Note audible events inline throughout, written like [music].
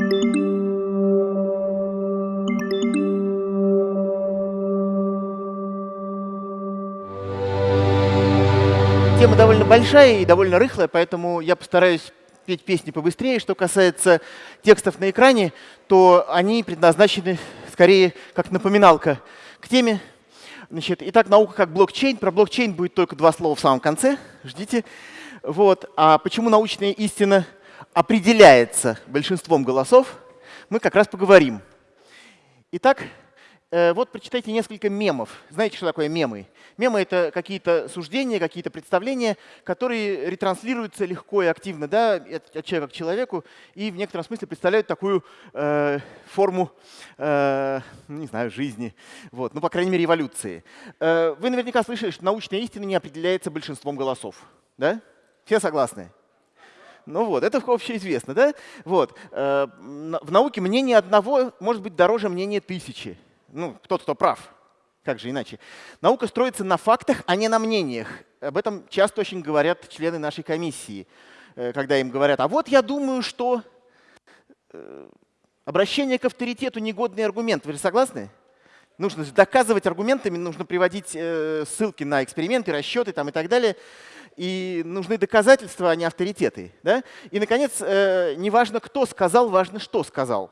Тема довольно большая и довольно рыхлая, поэтому я постараюсь петь песни побыстрее. Что касается текстов на экране, то они предназначены скорее как напоминалка к теме. Значит, итак, наука как блокчейн. Про блокчейн будет только два слова в самом конце. Ждите. Вот. А почему научная истина определяется большинством голосов, мы как раз поговорим. Итак, Э, вот прочитайте несколько мемов. Знаете, что такое мемы? Мемы — это какие-то суждения, какие-то представления, которые ретранслируются легко и активно да, от человека к человеку и в некотором смысле представляют такую э, форму, э, не знаю, жизни, вот, ну, по крайней мере, эволюции. Э, вы наверняка слышали, что научная истина не определяется большинством голосов. Да? Все согласны? Ну вот, это общеизвестно, да? Вот. Э, в науке мнение одного может быть дороже мнения тысячи ну, кто-то кто прав. Как же иначе? Наука строится на фактах, а не на мнениях. Об этом часто очень говорят члены нашей комиссии, э, когда им говорят, а вот я думаю, что э, обращение к авторитету негодный аргумент. Вы же согласны? Нужно доказывать аргументами, нужно приводить ссылки на эксперименты, расчеты там, и так далее. И нужны доказательства, а не авторитеты. Да? И, наконец, неважно, кто сказал, важно, что сказал.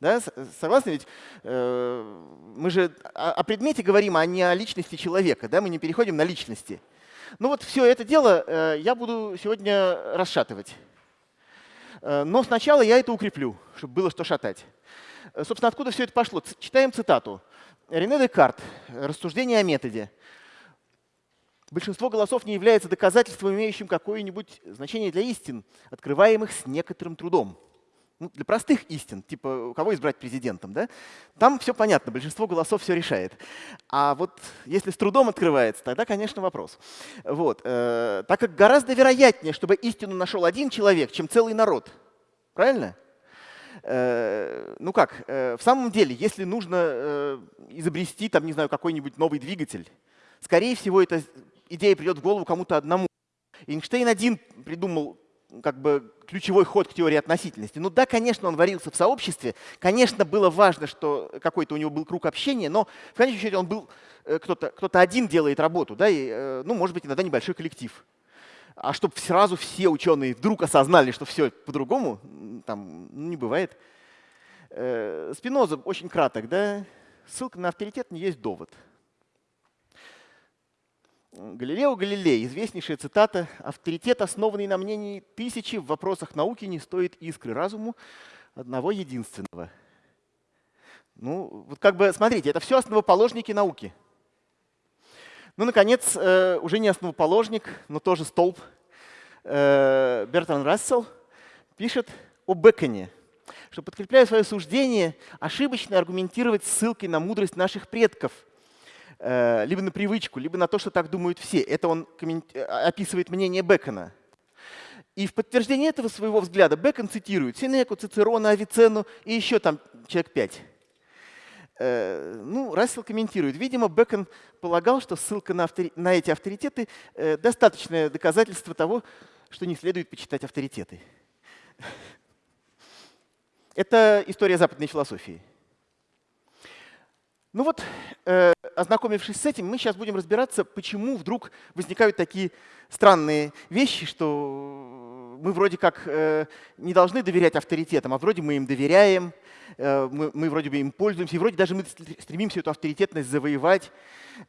Да? Согласны? Ведь э, мы же о, предмете говорим, а не о личности человека. Да? Мы не переходим на личности. Ну вот все это дело э, я буду сегодня расшатывать. Э, но сначала я это укреплю, чтобы было что шатать. Э, собственно, откуда все это пошло? Читаем цитату. Рене Декарт. Рассуждение о методе. Большинство голосов не является доказательством, имеющим какое-нибудь значение для истин, открываемых с некоторым трудом ну, для простых истин, типа кого избрать президентом, да, там все понятно, большинство голосов все решает. А вот если с трудом открывается, тогда, конечно, вопрос. Вот, э, так как гораздо вероятнее, чтобы истину нашел один человек, чем целый народ. Правильно? Э, ну как, э, в самом деле, если нужно э, изобрести, там, не знаю, какой-нибудь новый двигатель, скорее всего, эта идея придет в голову кому-то одному. Эйнштейн один придумал как бы ключевой ход к теории относительности. Ну да, конечно, он варился в сообществе, конечно, было важно, что какой-то у него был круг общения, но в конечном счете он был, э, кто-то кто один делает работу, да, и, э, ну, может быть, иногда небольшой коллектив. А чтобы сразу все ученые вдруг осознали, что все по-другому, там ну, не бывает. Э, Спиноза очень краток, да, ссылка на авторитет не есть довод. Галилео Галилей, известнейшая цитата, «Авторитет, основанный на мнении тысячи в вопросах науки, не стоит искры разуму одного единственного». Ну, вот как бы, смотрите, это все основоположники науки. Ну, наконец, э, уже не основоположник, но тоже столб, э, Бертран Рассел пишет о Беконе, что, подкрепляя свое суждение, ошибочно аргументировать ссылкой на мудрость наших предков – либо на привычку, либо на то, что так думают все. Это он э, описывает мнение Бекона. И в подтверждение этого своего взгляда Бекон цитирует Синеку, Цицерона, Авиценну и еще там человек пять. Э, ну, Рассел комментирует. Видимо, Бекон полагал, что ссылка на, автори... на эти авторитеты – достаточное доказательство того, что не следует почитать авторитеты. [laughs] Это история западной философии. Ну вот, э, ознакомившись с этим, мы сейчас будем разбираться, почему вдруг возникают такие странные вещи, что мы вроде как э, не должны доверять авторитетам, а вроде мы им доверяем, мы, мы вроде бы им пользуемся, и вроде даже мы стремимся эту авторитетность завоевать.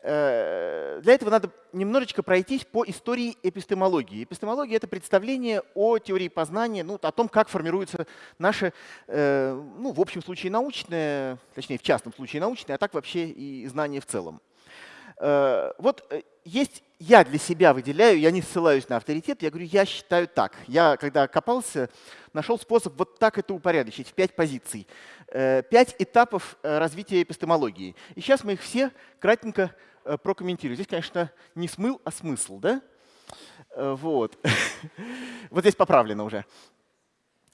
Э, для этого надо немножечко пройтись по истории эпистемологии. Эпистемология — это представление о теории познания, ну, о том, как формируется наше, э, ну, в общем случае научное, точнее, в частном случае научное, а так вообще и знание в целом. Вот есть я для себя выделяю, я не ссылаюсь на авторитет, я говорю, я считаю так. Я, когда копался, нашел способ вот так это упорядочить в пять позиций. Э, пять этапов э, развития эпистемологии. И сейчас мы их все кратенько э, прокомментируем. Здесь, конечно, не смыл, а смысл. Да? Вот. [laughs] вот здесь поправлено уже.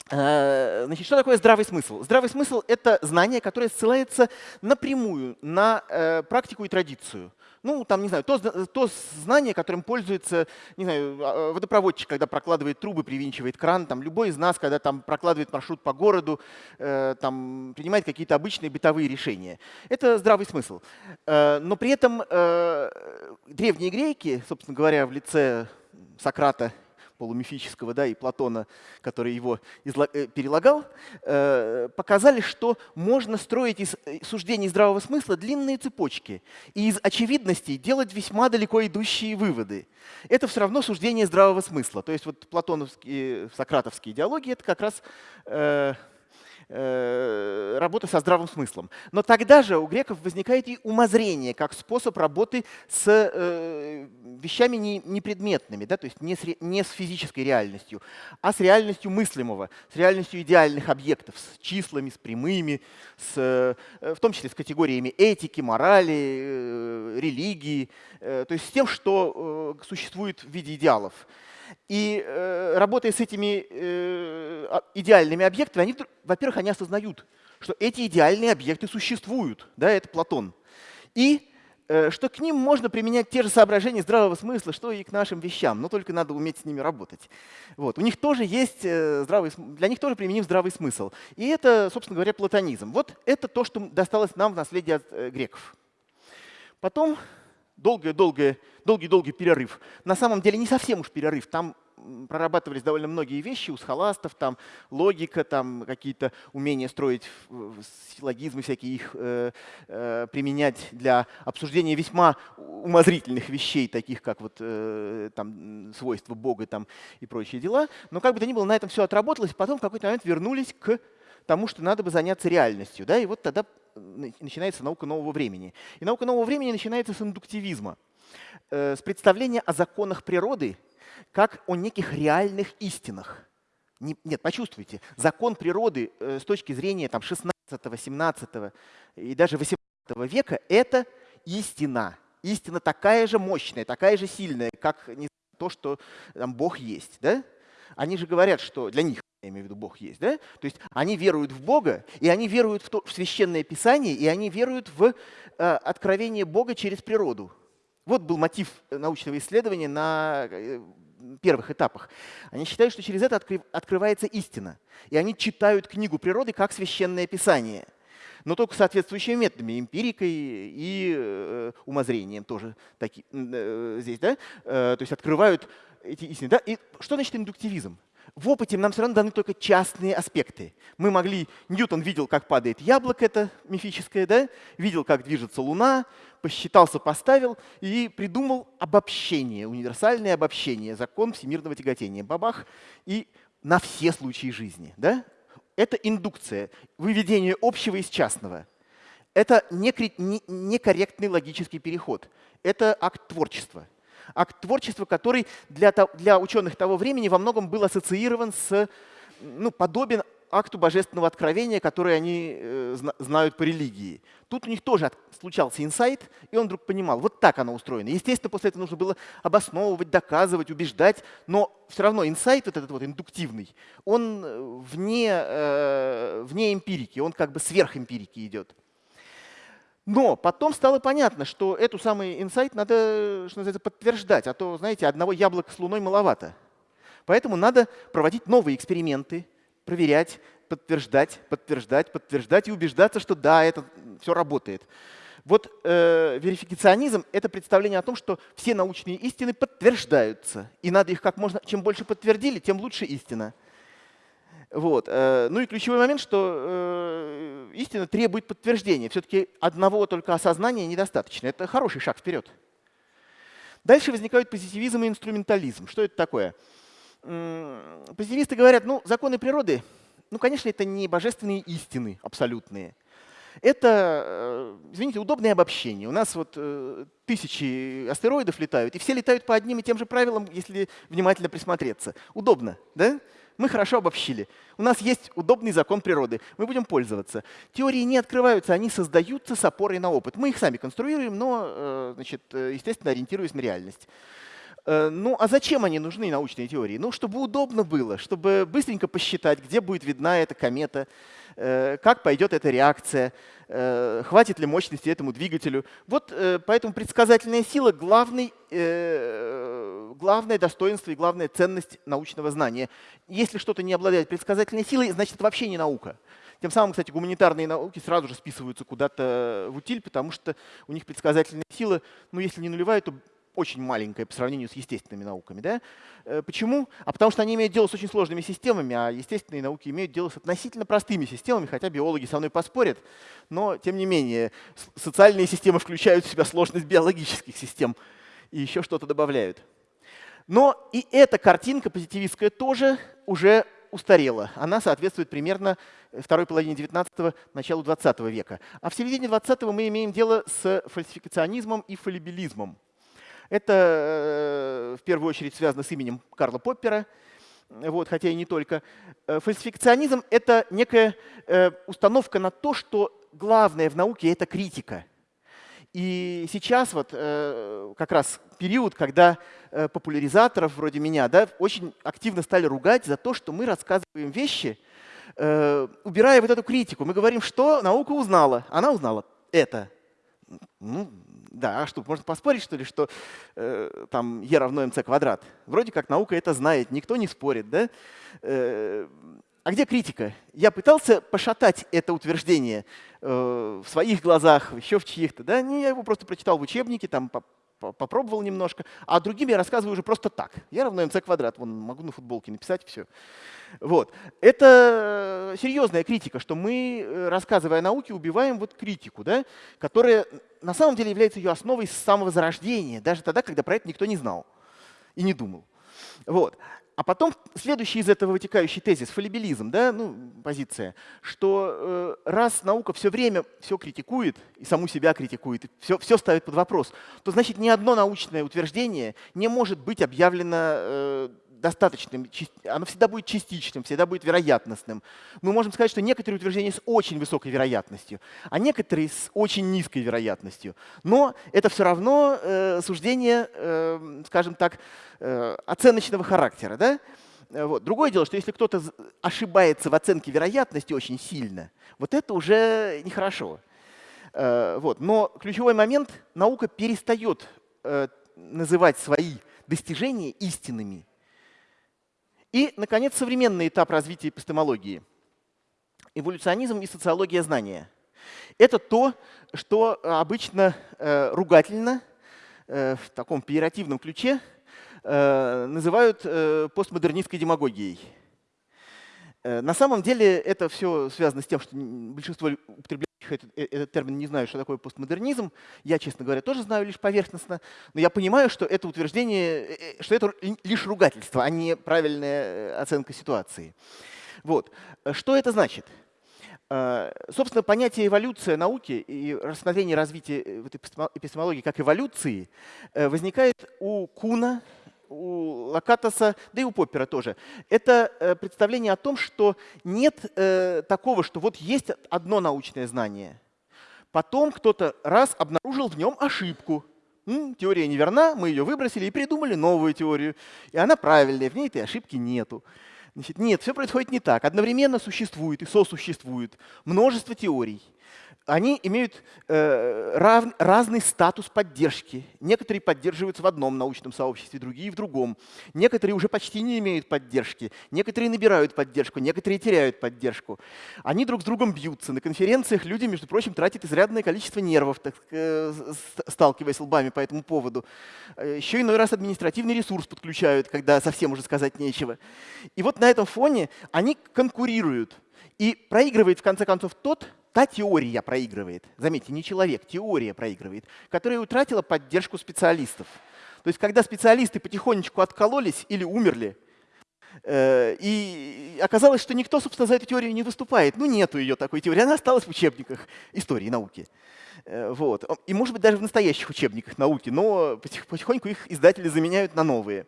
Значит, что такое здравый смысл? Здравый смысл — это знание, которое ссылается напрямую на практику и традицию. Ну, там, не знаю, то, то знание, которым пользуется, не знаю, а, водопроводчик, когда прокладывает трубы, привинчивает кран, там, любой из нас, когда там прокладывает маршрут по городу, э, там, принимает какие-то обычные бытовые решения. Это здравый смысл. Э, но при этом э, древние греки, собственно говоря, в лице Сократа полумифического, да, и Платона, который его э, перелагал, э, показали, что можно строить из э, суждений здравого смысла длинные цепочки и из очевидностей делать весьма далеко идущие выводы. Это все равно суждение здравого смысла. То есть вот платоновские, сократовские идеологии — это как раз Э, со здравым смыслом. Но тогда же у греков возникает и умозрение как способ работы с э, вещами не, непредметными, да, то есть не с, не с физической реальностью, а с реальностью мыслимого, с реальностью идеальных объектов, с числами, с прямыми, с, э, в том числе с категориями этики, морали, э, религии, э, то есть с тем, что э, существует в виде идеалов. И э, работая с этими э, а, идеальными объектами, они, во-первых, они осознают, что эти идеальные объекты существуют, да, это Платон. И э, что к ним можно применять те же соображения здравого смысла, что и к нашим вещам, но только надо уметь с ними работать. Вот. У них тоже есть э, здравый, для них тоже применим здравый смысл. И это, собственно говоря, платонизм. Вот это то, что досталось нам в наследие от э, греков. Потом долгий-долгий перерыв. На самом деле не совсем уж перерыв. Там прорабатывались довольно многие вещи у схоластов, там логика, там какие-то умения строить силлогизмы, всякие их э, э, применять для обсуждения весьма умозрительных вещей, таких как вот э, там свойства Бога там, и прочие дела. Но как бы то ни было, на этом все отработалось, потом в какой-то момент вернулись к тому, что надо бы заняться реальностью. Да? И вот тогда начинается наука нового времени. И наука нового времени начинается с индуктивизма, э, с представления о законах природы как о неких реальных истинах. Нет, почувствуйте, закон природы э, с точки зрения там, 16, 17 и даже 18 века – это истина. Истина такая же мощная, такая же сильная, как то, что там, Бог есть. Да? Они же говорят, что для них я имею в виду Бог есть, да? То есть они веруют в Бога, и они веруют в, то, в Священное Писание, и они веруют в э, откровение Бога через природу. Вот был мотив научного исследования на э, первых этапах. Они считают, что через это откры, открывается истина. И они читают книгу природы как Священное Писание. Но только соответствующими методами, эмпирикой и э, умозрением тоже таки, э, здесь. Да? Э, то есть открывают эти истины. Да? И что значит индуктивизм? В опыте нам все равно даны только частные аспекты. Мы могли, Ньютон видел, как падает яблоко, это мифическое, да? видел, как движется Луна, посчитал, сопоставил и придумал обобщение, универсальное обобщение, закон всемирного тяготения. Бабах. И на все случаи жизни. Да? Это индукция, выведение общего из частного. Это некорректный логический переход. Это акт творчества акт творчества, который для, для ученых того времени во многом был ассоциирован с, ну, подобен акту божественного откровения, который они э, знают по религии. Тут у них тоже случался инсайт, и он вдруг понимал, вот так оно устроено. Естественно, после этого нужно было обосновывать, доказывать, убеждать, но все равно инсайт, вот этот вот индуктивный, он э, вне, э, вне эмпирики, он как бы сверх эмпирики идет. Но потом стало понятно, что эту самый инсайт надо, что называется, подтверждать, а то, знаете, одного яблока с луной маловато. Поэтому надо проводить новые эксперименты, проверять, подтверждать, подтверждать, подтверждать и убеждаться, что да, это все работает. Вот э, верификационизм — это представление о том, что все научные истины подтверждаются, и надо их как можно, чем больше подтвердили, тем лучше истина. Вот. Э, ну и ключевой момент, что э, истина требует подтверждения. Все-таки одного только осознания недостаточно. Это хороший шаг вперед. Дальше возникают позитивизм и инструментализм. Что это такое? Позитивисты говорят, ну, законы природы, ну, конечно, это не божественные истины абсолютные. Это, э, извините, удобное обобщение. У нас вот тысячи астероидов летают, и все летают по одним и тем же правилам, если внимательно присмотреться. Удобно, да? Мы хорошо обобщили. У нас есть удобный закон природы, мы будем пользоваться. Теории не открываются, они создаются с опорой на опыт. Мы их сами конструируем, но, э, значит, э, естественно, ориентируясь на реальность. Э, ну, а зачем они нужны, научные теории? Ну, чтобы удобно было, чтобы быстренько посчитать, где будет видна эта комета, как пойдет эта реакция, хватит ли мощности этому двигателю. Вот поэтому предсказательная сила — главный, главное достоинство и главная ценность научного знания. Если что-то не обладает предсказательной силой, значит, это вообще не наука. Тем самым, кстати, гуманитарные науки сразу же списываются куда-то в утиль, потому что у них предсказательная сила, ну, если не нулевая, то очень маленькая по сравнению с естественными науками. Да? Э, почему? А потому что они имеют дело с очень сложными системами, а естественные науки имеют дело с относительно простыми системами, хотя биологи со мной поспорят. Но, тем не менее, социальные системы включают в себя сложность биологических систем и еще что-то добавляют. Но и эта картинка позитивистская тоже уже устарела. Она соответствует примерно второй половине 19-го, началу 20 века. А в середине 20-го мы имеем дело с фальсификационизмом и фалибилизмом. Это э, в первую очередь связано с именем Карла Поппера, вот, хотя и не только. Э, фальсификационизм — это некая э, установка на то, что главное в науке — это критика. И сейчас вот как раз период, когда популяризаторов вроде меня да, очень активно стали ругать за то, что мы рассказываем вещи, убирая вот эту критику. Мы говорим, что наука узнала. Она узнала это. Ну, да, а что, можно поспорить, что ли, что э, там e равно mc квадрат? Вроде как наука это знает, никто не спорит, да? Э, а где критика? Я пытался пошатать это утверждение э, в своих глазах, еще в чьих-то. Да? Не, я его просто прочитал в учебнике, там попробовал немножко, а другим я рассказываю уже просто так. Я равно mc квадрат, вон могу на футболке написать, все. Вот. Это серьезная критика, что мы, э, рассказывая о науке, убиваем вот критику, да, которая на самом деле является ее основой с самого зарождения, даже тогда, когда про это никто не знал и не думал. Вот. А потом следующий из этого вытекающий тезис, фалибилизм, да, ну, позиция, что э, раз наука все время все критикует, и саму себя критикует, и все, все ставит под вопрос, то значит ни одно научное утверждение не может быть объявлено э, достаточным, оно всегда будет частичным, всегда будет вероятностным. Мы можем сказать, что некоторые утверждения с очень высокой вероятностью, а некоторые с очень низкой вероятностью. Но это все равно э, суждение, э, скажем так, э, оценочного характера. Да? Э, вот. Другое дело, что если кто-то ошибается в оценке вероятности очень сильно, вот это уже нехорошо. Э, вот. Но ключевой момент — наука перестает э, называть свои достижения истинными. И, наконец, современный этап развития эпистемологии. Эволюционизм и социология знания. Это то, что обычно э, ругательно, э, в таком пиеративном ключе, э, называют э, постмодернистской демагогией. Э, на самом деле это все связано с тем, что большинство употребляющих этот, э, этот термин не знаю, что такое постмодернизм. Я, честно говоря, тоже знаю лишь поверхностно. Но я понимаю, что это утверждение, э, что это лишь ругательство, а не правильная оценка ситуации. Вот. Что это значит? Собственно, понятие эволюция науки и рассмотрение развития эпистемологии как эволюции возникает у Куна, у Лакатоса, да и у Поппера тоже. Это э, представление о том, что нет э, такого, что вот есть одно научное знание. Потом кто-то раз обнаружил в нем ошибку. Теория неверна, мы ее выбросили и придумали новую теорию. И она правильная, в ней этой ошибки нету. Значит, нет, все происходит не так. Одновременно существует и сосуществует множество теорий они имеют э, рав, разный статус поддержки. Некоторые поддерживаются в одном научном сообществе, другие в другом. Некоторые уже почти не имеют поддержки, некоторые набирают поддержку, некоторые теряют поддержку. Они друг с другом бьются. На конференциях люди, между прочим, тратят изрядное количество нервов, так, э, сталкиваясь лбами по этому поводу. Э, Еще иной раз административный ресурс подключают, когда совсем уже сказать нечего. И вот на этом фоне они конкурируют. И проигрывает в конце концов тот, та теория проигрывает, заметьте, не человек, теория проигрывает, которая утратила поддержку специалистов. То есть когда специалисты потихонечку откололись или умерли, э, и оказалось, что никто, собственно, за эту теорию не выступает. Ну, нету ее такой теории, она осталась в учебниках истории науки. Э, вот. И, может быть, даже в настоящих учебниках науки, но потихоньку их издатели заменяют на новые.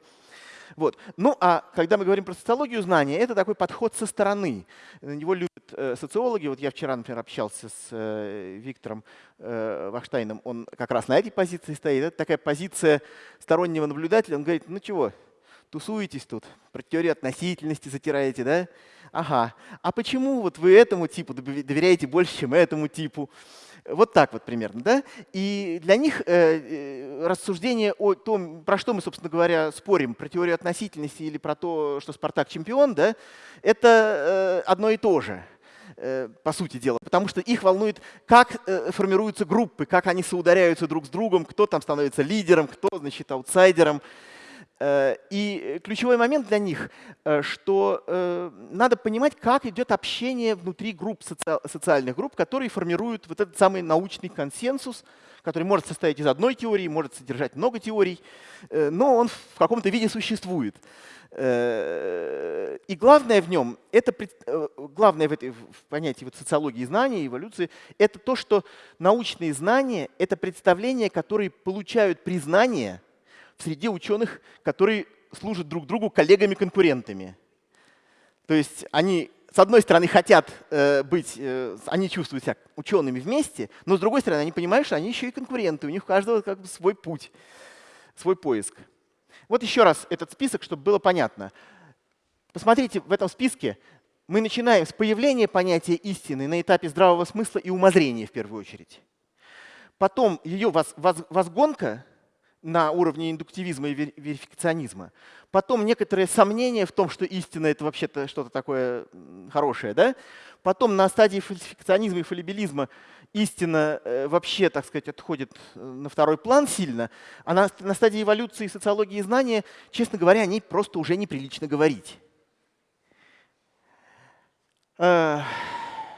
Вот. Ну а когда мы говорим про социологию знания, это такой подход со стороны. На него любят э, социологи. Вот я вчера, например, общался с э, Виктором э, Вахштайном, он как раз на этой позиции стоит. Это такая позиция стороннего наблюдателя. Он говорит, ну чего, тусуетесь тут, про теорию относительности затираете, да? Ага. А почему вот вы этому типу доверяете больше, чем этому типу? Вот так вот примерно. Да? И для них э, э, рассуждение о том, про что мы, собственно говоря, спорим, про теорию относительности или про то, что Спартак чемпион, да, это э, одно и то же по сути дела, потому что их волнует, как формируются группы, как они соударяются друг с другом, кто там становится лидером, кто, значит, аутсайдером. Э, и ключевой момент для них, э, что э, надо понимать, как идет общение внутри групп, социальных групп, которые формируют вот этот самый научный консенсус, который может состоять из одной теории, может содержать много теорий, но он в каком-то виде существует. И главное в нем, это, главное в, этой, в понятии вот социологии знаний, эволюции, это то, что научные знания — это представления, которые получают признание — в среде ученых, которые служат друг другу коллегами-конкурентами. То есть они, с одной стороны, хотят э, быть, э, они чувствуют себя учеными вместе, но с другой стороны, они понимают, что они еще и конкуренты, у них у каждого как бы свой путь, свой поиск. Вот еще раз этот список, чтобы было понятно. Посмотрите, в этом списке мы начинаем с появления понятия истины на этапе здравого смысла и умозрения в первую очередь. Потом ее возгонка на уровне индуктивизма и верификационизма. Потом некоторые сомнения в том, что истина — это вообще-то что-то такое хорошее. Да? Потом на стадии фальсификационизма и фалибилизма истина э, вообще, так сказать, отходит э, на второй план сильно. А на, на стадии эволюции социологии и знания, честно говоря, о ней просто уже неприлично говорить.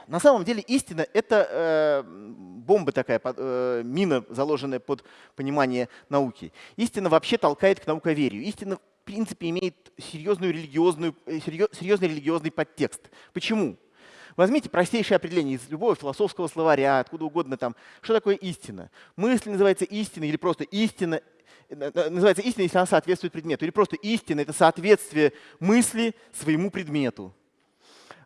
На самом деле истина — это э, бомба такая, э, мина, заложенная под понимание науки. Истина вообще толкает к науковерию. Истина в принципе имеет серьезную религиозную, э, серьезный религиозный подтекст. Почему? Возьмите простейшее определение из любого философского словаря, откуда угодно там. Что такое истина? Мысль называется истина или просто истина э, называется истина, если она соответствует предмету. Или просто истина — это соответствие мысли своему предмету.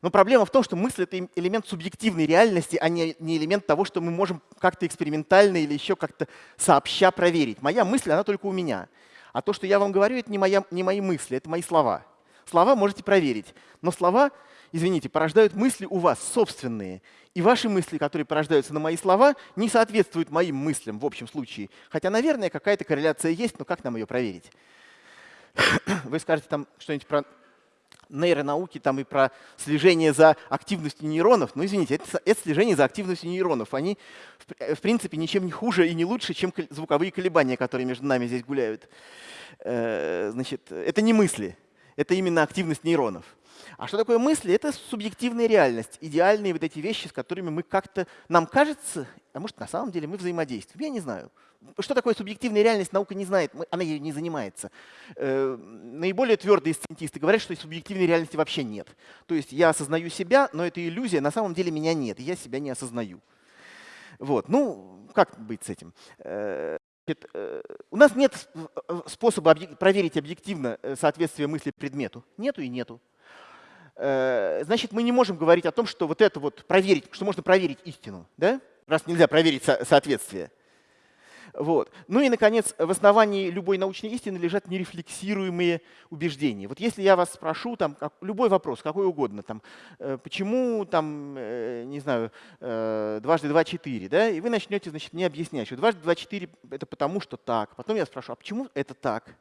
Но проблема в том, что мысль — это элемент субъективной реальности, а не, не элемент того, что мы можем как-то экспериментально или еще как-то сообща проверить. Моя мысль, она только у меня. А то, что я вам говорю, это не, моя, не мои мысли, это мои слова. Слова можете проверить. Но слова, извините, порождают мысли у вас собственные. И ваши мысли, которые порождаются на мои слова, не соответствуют моим мыслям в общем случае. Хотя, наверное, какая-то корреляция есть, но как нам ее проверить? [clears throat] Вы скажете там что-нибудь про нейронауки там и про слежение за активностью нейронов. Ну, извините, это, это слежение за активностью нейронов. Они, в, в принципе, ничем не хуже и не лучше, чем звуковые колебания, которые между нами здесь гуляют. Э, значит, это не мысли, это именно активность нейронов. А что такое мысли? Это субъективная реальность, идеальные вот эти вещи, с которыми мы как-то, нам кажется, а может на самом деле мы взаимодействуем. Я не знаю. Что такое субъективная реальность, наука не знает, она ею не занимается. Э, наиболее твердые сциентисты говорят, что субъективной реальности вообще нет. То есть я осознаю себя, но это иллюзия, на самом деле меня нет, я себя не осознаю. Вот. Ну, как быть с этим? Э, э, у нас нет способа проверить объективно соответствие мысли предмету. Нету и нету. Значит, мы не можем говорить о том, что вот это вот проверить, что можно проверить истину, да? раз нельзя проверить соответствие. Вот. Ну и, наконец, в основании любой научной истины лежат нерефлексируемые убеждения. Вот если я вас спрошу, там, как, любой вопрос, какой угодно, там, э, почему, там, э, не знаю, э, дважды два – четыре, да, и вы начнете, значит, мне объяснять, что дважды два – четыре – это потому, что так. Потом я спрошу, а почему это так?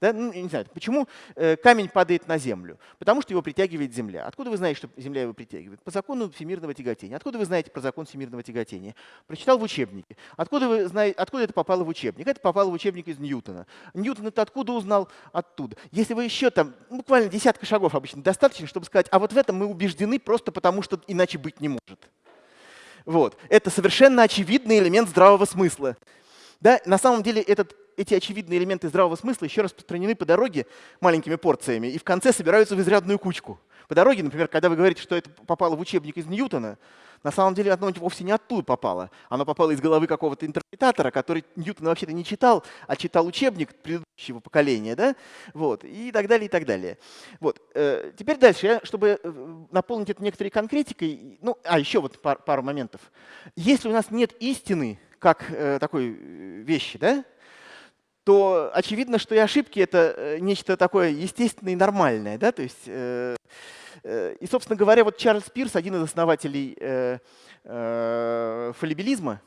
Да? Ну, не знаю, почему э, камень падает на землю? Потому что его притягивает земля. Откуда вы знаете, что земля его притягивает? По закону всемирного тяготения. Откуда вы знаете про закон всемирного тяготения? Прочитал в учебнике. Откуда, вы знаете, откуда это попало в учебник? Это попало в учебник из Ньютона. Ньютон это откуда узнал? Оттуда. Если вы еще там, буквально десятка шагов обычно достаточно, чтобы сказать, а вот в этом мы убеждены просто потому, что иначе быть не может. Вот. Это совершенно очевидный элемент здравого смысла. Да? На самом деле этот эти очевидные элементы здравого смысла еще распространены по дороге маленькими порциями и в конце собираются в изрядную кучку. По дороге, например, когда вы говорите, что это попало в учебник из Ньютона, на самом деле оно вовсе не оттуда попало. Оно попало из головы какого-то интерпретатора, который Ньютона вообще-то не читал, а читал учебник предыдущего поколения, да? вот, и так далее, и так далее. Вот. Э, теперь дальше, чтобы э, наполнить это некоторой конкретикой, ну, а еще вот пар, пару моментов. Если у нас нет истины как э, такой вещи, да, то очевидно, что и ошибки — это нечто такое естественное и нормальное. Да? То есть Э, и, собственно говоря, вот Чарльз Пирс, один из основателей э, э, фалибилизма,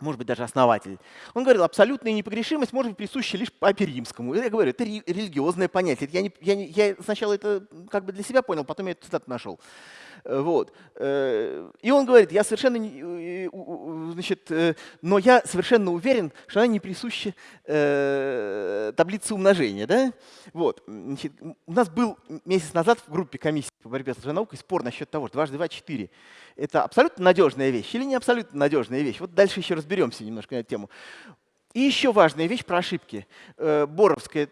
может быть, даже основатель, он говорил, абсолютная непогрешимость может быть присуща лишь папе римскому. Я говорю, это религиозное понятие. Я, не, я, не, я сначала это как бы для себя понял, потом я эту цитату нашел. Э, вот. Э, и он говорит, я совершенно, э, значит, но я совершенно уверен, что она не присуща таблице умножения. Да? Вот. Значит, у нас был месяц назад в группе комиссии по борьбе с лженаукой спор насчет того, что дважды два — четыре. Это абсолютно надежная вещь или не абсолютно надежная вещь? Вот дальше еще разберемся немножко на эту тему. И еще важная вещь про ошибки. Боровский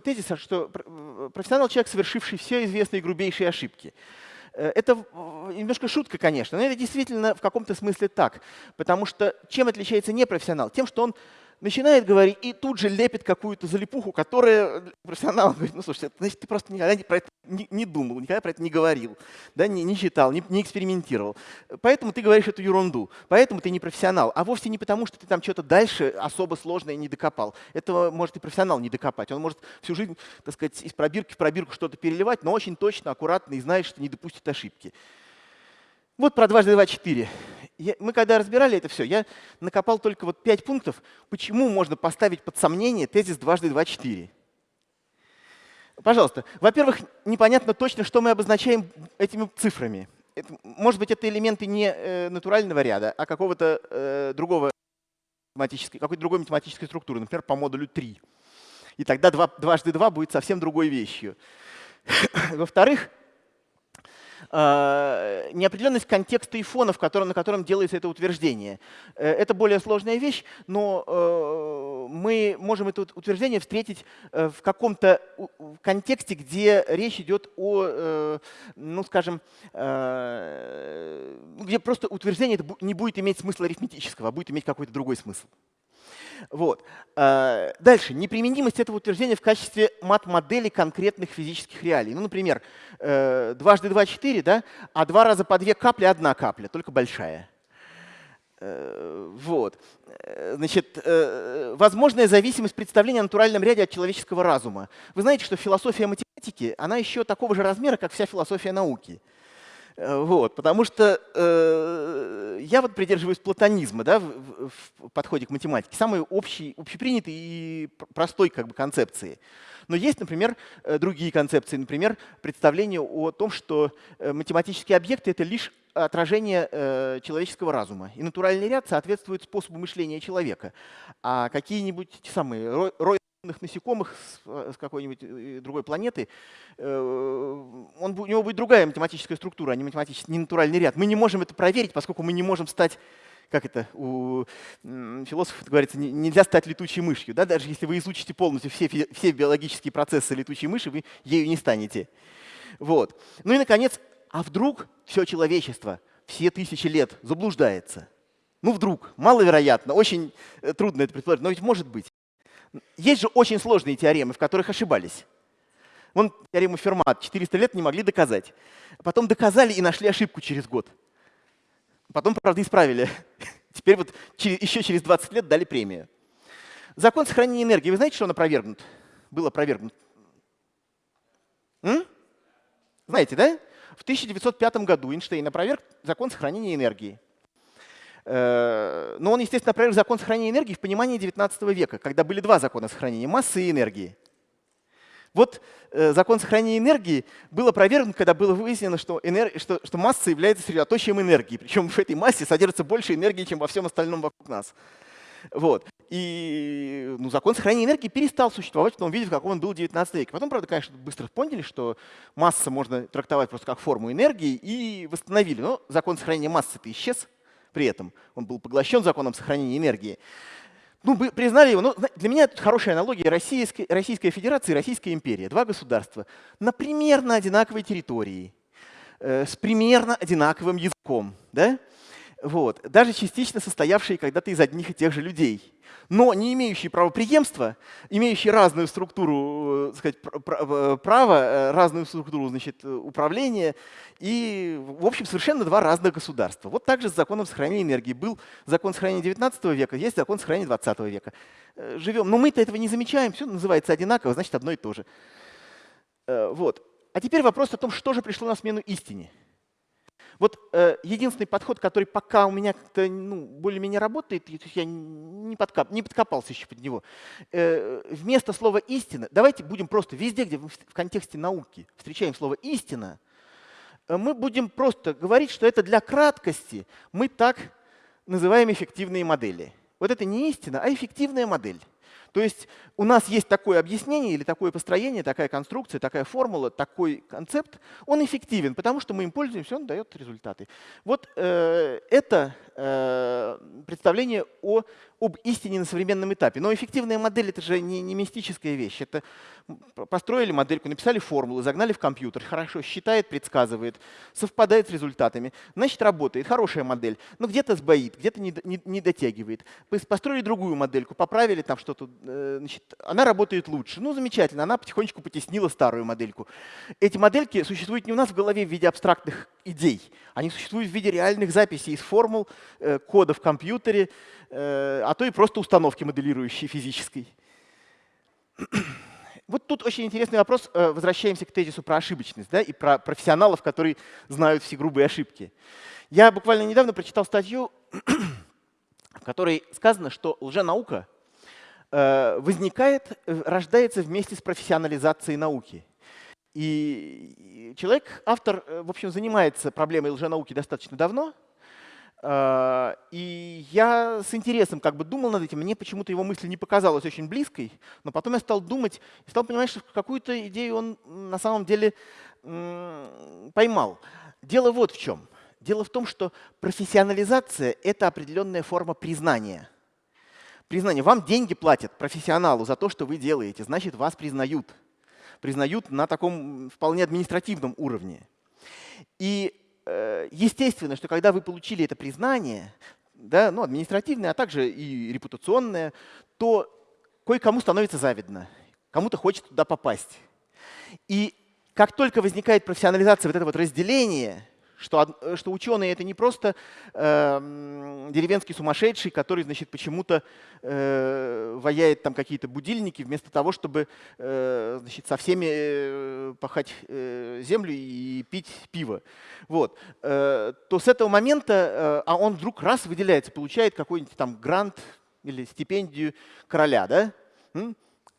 тезис, что профессионал — человек, совершивший все известные грубейшие ошибки. Э, это немножко шутка, конечно, но это действительно в каком-то смысле так. Потому что чем отличается непрофессионал? Тем, что он начинает говорить и тут же лепит какую-то залипуху, которая профессионал говорит, ну слушай, значит, ты просто никогда про это не, не думал, никогда про это не говорил, да, не, не читал, не, не экспериментировал. Поэтому ты говоришь эту ерунду, поэтому ты не профессионал. А вовсе не потому, что ты там что-то дальше особо сложное не докопал. Этого может и профессионал не докопать. Он может всю жизнь, так сказать, из пробирки в пробирку что-то переливать, но очень точно, аккуратно и знает, что не допустит ошибки. Вот про дважды два четыре я, мы когда разбирали это все, я накопал только вот пять пунктов, почему можно поставить под сомнение тезис дважды два четыре. Пожалуйста. Во-первых, непонятно точно, что мы обозначаем этими цифрами. Это, может быть, это элементы не э, натурального ряда, а какого-то э, другого математической, какой-то другой математической структуры, например, по модулю 3. И тогда 2, дважды 2 будет совсем другой вещью. [coughs] Во-вторых, неопределенность контекста и фона, в котором, на котором делается это утверждение. Э, это более сложная вещь, но э, мы можем это утверждение встретить в каком-то контексте, где речь идет о, ну скажем, где просто утверждение не будет иметь смысла арифметического, а будет иметь какой-то другой смысл. Вот. А, дальше. Неприменимость этого утверждения в качестве мат-модели конкретных физических реалий. Ну, например, э, дважды два — четыре, да? а два раза по две капли — одна капля, только большая. Э, вот. Э, значит, возможная зависимость представления о натуральном ряде от человеческого разума. Вы знаете, что философия математики, она еще такого же размера, как вся философия науки. Э, вот, потому что э, я вот придерживаюсь платонизма да, в, в подходе к математике, самой общей, общепринятой и простой как бы, концепции. Но есть, например, э, другие концепции, например, представление о том, что э, математические объекты — это лишь отражение э, человеческого разума. И натуральный ряд соответствует способу мышления человека. А какие-нибудь те самые с, э, с какой-нибудь э, другой планеты, э, он, у него будет другая математическая структура, а не, математический, не натуральный ряд. Мы не можем это проверить, поскольку мы не можем стать, как это у философов говорится, нельзя стать летучей мышью. Да? Даже если вы изучите полностью все, все биологические процессы летучей мыши, вы ею не станете. Вот. Ну и, наконец, а вдруг все человечество все тысячи лет заблуждается? Ну вдруг, маловероятно, очень трудно это предположить, но ведь может быть. Есть же очень сложные теоремы, в которых ошибались. Вон теорему Фермат 400 лет не могли доказать. Потом доказали и нашли ошибку через год. Потом, правда, исправили. [laughs] Теперь вот еще через 20 лет дали премию. Закон сохранения энергии. Вы знаете, что он опровергнут? Был опровергнут. М? Знаете, да? В 1905 году Эйнштейн опроверг закон сохранения энергии. Э, но он, естественно, опроверг закон сохранения энергии в понимании 19 века, когда были два закона сохранения — массы и энергии. Вот э, закон сохранения энергии был опровергнут, когда было выяснено, что, энер... что, что масса является средоточием энергии. Причем в этой массе содержится больше энергии, чем во всем остальном вокруг нас. Вот. И ну, закон сохранения энергии перестал существовать в том виде, в каком он был в 19 веке. Потом, правда, конечно, быстро поняли, что масса можно трактовать просто как форму энергии, и восстановили. Но закон сохранения массы-то исчез при этом. Он был поглощен законом сохранения энергии. Ну, признали его. Ну, для меня это хорошая аналогия Российской, Российская Федерация и Российская империя. Два государства на примерно одинаковой территории, э, с примерно одинаковым языком. Да? Вот. Даже частично состоявшие когда-то из одних и тех же людей но не имеющие правоприемства, имеющие разную структуру э, сказать, э, права, э, разную структуру значит, управления, и, в общем, совершенно два разных государства. Вот также с законом сохранения энергии. Был закон сохранения 19 века, есть закон сохранения 20 века. Живем, но мы-то этого не замечаем, все называется одинаково, значит, одно и то же. Вот. А теперь вопрос о том, что же пришло на смену истине. Вот э, единственный подход, который пока у меня как-то ну, более-менее работает, то есть я не, подкап, не подкопался еще под него, э, вместо слова «истина» давайте будем просто везде, где в контексте науки встречаем слово «истина», э, мы будем просто говорить, что это для краткости мы так называем эффективные модели. Вот это не истина, а эффективная модель. То есть у нас есть такое объяснение или такое построение, такая конструкция, такая формула, такой концепт. Он эффективен, потому что мы им пользуемся, он дает результаты. Вот э, это э, представление о, об истине на современном этапе. Но эффективная модель — это же не, не мистическая вещь. Это построили модельку, написали формулу, загнали в компьютер, хорошо считает, предсказывает, совпадает с результатами. Значит, работает, хорошая модель. Но где-то сбоит, где-то не, не, не дотягивает. Построили другую модельку, поправили там что-то, э, значит, она работает лучше. Ну, замечательно, она потихонечку потеснила старую модельку. Эти модельки существуют не у нас в голове в виде абстрактных идей, они существуют в виде реальных записей из формул, э, кода в компьютере, э, а то и просто установки моделирующей физической. [clears throat] Вот тут очень интересный вопрос. Э, возвращаемся к тезису про ошибочность да, и про профессионалов, которые знают все грубые ошибки. Я буквально недавно прочитал статью, [clears throat] в которой сказано, что лженаука э, возникает, э, рождается вместе с профессионализацией науки. И человек, автор, в общем, занимается проблемой лженауки достаточно давно, а, и я с интересом как бы думал над этим, мне почему-то его мысль не показалась очень близкой, но потом я стал думать и стал понимать, что какую-то идею он на самом деле поймал. Дело вот в чем. Дело в том, что профессионализация — это определенная форма признания. Признание. Вам деньги платят профессионалу за то, что вы делаете, значит, вас признают. Признают на таком вполне административном уровне. И Э, естественно, что когда вы получили это признание, да, ну, административное, а также и репутационное, то кое-кому становится завидно, кому-то хочет туда попасть. И как только возникает профессионализация, вот это вот разделение, что, э, что ученые это не просто э, деревенский сумасшедший, который значит, почему-то э, ваяет там какие-то будильники, вместо того, чтобы э, значит, со всеми э, пахать э, землю и пить пиво. Вот. Э, то с этого момента, э, а он вдруг раз выделяется, получает какой-нибудь там грант или стипендию короля. Да? М?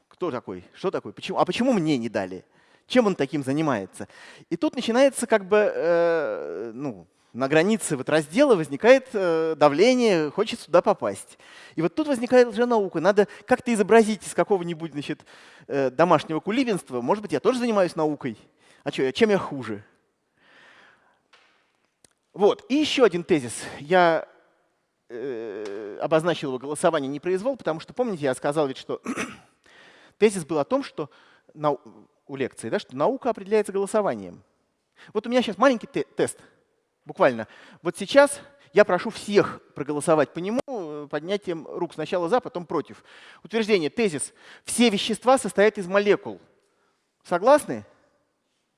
Кто такой? Что такое? Почему? А почему мне не дали? Чем он таким занимается. И тут начинается как бы э, ну, на границе вот раздела возникает э, давление, хочет сюда попасть. И вот тут возникает лженаука. Надо как-то изобразить из какого-нибудь значит, э, домашнего кулибинства. Может быть, я тоже занимаюсь наукой. А что, чем я хуже? Вот. И еще один тезис. Я э, обозначил его голосование не произвол, потому что, помните, я сказал ведь, что [coughs] тезис был о том, что у лекции, да, что наука определяется голосованием. Вот у меня сейчас маленький те тест, буквально. Вот сейчас я прошу всех проголосовать по нему э, поднятием рук сначала за, потом против. Утверждение, тезис. Все вещества состоят из молекул. Согласны?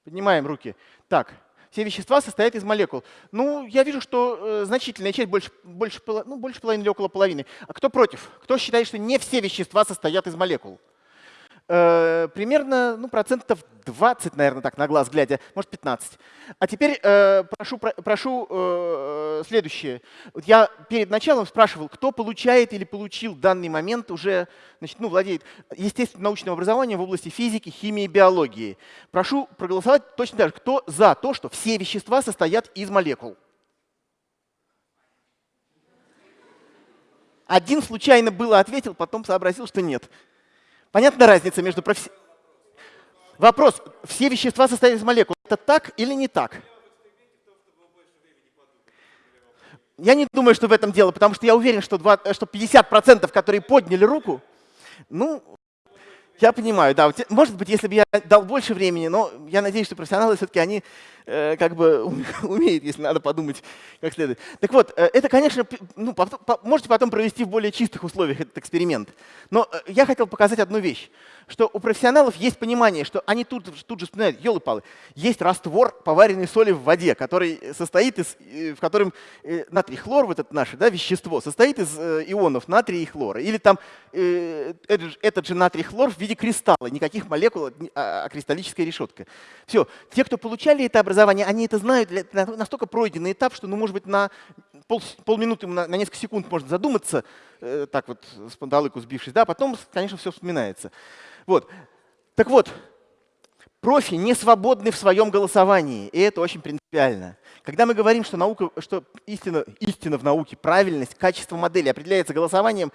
Поднимаем руки. Так, все вещества состоят из молекул. Ну, я вижу, что э, значительная часть, больше, больше, ну, больше половины или около половины. А кто против? Кто считает, что не все вещества состоят из молекул? Э, примерно ну, процентов 20, наверное, так на глаз глядя, может 15. А теперь э, прошу, про, прошу э, следующее. Вот я перед началом спрашивал, кто получает или получил в данный момент уже, значит, ну, владеет естественным научным образованием в области физики, химии и биологии. Прошу проголосовать точно так же, кто за то, что все вещества состоят из молекул. Один случайно было ответил, потом сообразил, что нет. Понятна разница между професси... Вопрос. Все вещества состоят из молекул. Это так или не так? я не думаю, что в этом дело, потому что я уверен, что, 2, что 50%, которые подняли руку, ну, я понимаю, да. Может быть, если бы я дал больше времени, но я надеюсь, что профессионалы все-таки они как бы [laughs] умеют, если надо подумать как следует. Так вот, э, это, конечно, ну, можете потом провести в более чистых условиях этот эксперимент. Но э, я хотел показать одну вещь что у профессионалов есть понимание, что они тут, тут же вспоминают, елы-палы, есть раствор поваренной соли в воде, который состоит из, э, в котором э, натрий хлор, вот это наше да, вещество, состоит из э, ионов натрия и хлора. Или там этот, этот же натрий хлор в виде кристалла, никаких молекул, а, а кристаллическая решетка. Все. Те, кто получали это образование, они это знают, настолько пройденный этап, что, ну, может быть, на пол, полминуты, на, на несколько секунд можно задуматься, так вот, с пандалыку сбившись, да, потом, конечно, все вспоминается. Вот. Так вот, профи не свободны в своем голосовании, и это очень принципиально. Когда мы говорим, что, наука, что истина, истина в науке, правильность, качество модели определяется голосованием,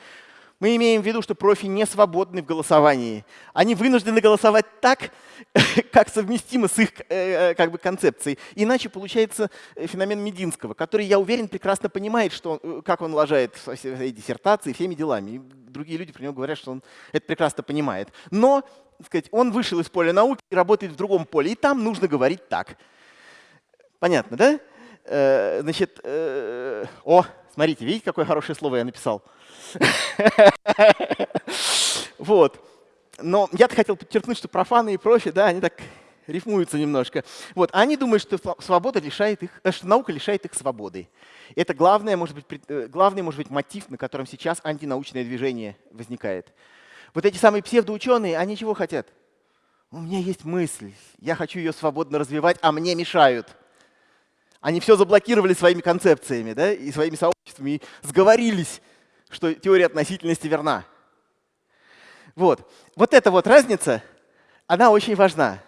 мы имеем в виду, что профи не свободны в голосовании. Они вынуждены голосовать так, [laughs] как совместимо с их э, как бы, концепцией. Иначе получается э, феномен Мединского, который, я уверен, прекрасно понимает, что, э, как он лажает своей диссертации, всеми делами. И другие люди про него говорят, что он это прекрасно понимает. Но сказать, он вышел из поля науки и работает в другом поле, и там нужно говорить так. Понятно, да? Значит, о, смотрите, видите, какое хорошее слово я написал? [laughs] Вот. Но я-то хотел подчеркнуть, что профаны и профи, да, они так рифмуются немножко. Вот. Они думают, что свобода лишает их, э, что наука лишает их свободы. Это главное, может быть, э, главный, может быть, мотив, на котором сейчас антинаучное движение возникает. Вот эти самые псевдоученые, они чего хотят? У меня есть мысль, я хочу ее свободно развивать, а мне мешают. Они все заблокировали своими концепциями да, и своими сообществами, и сговорились что теория относительности верна. Вот. Вот эта вот разница, она очень важна.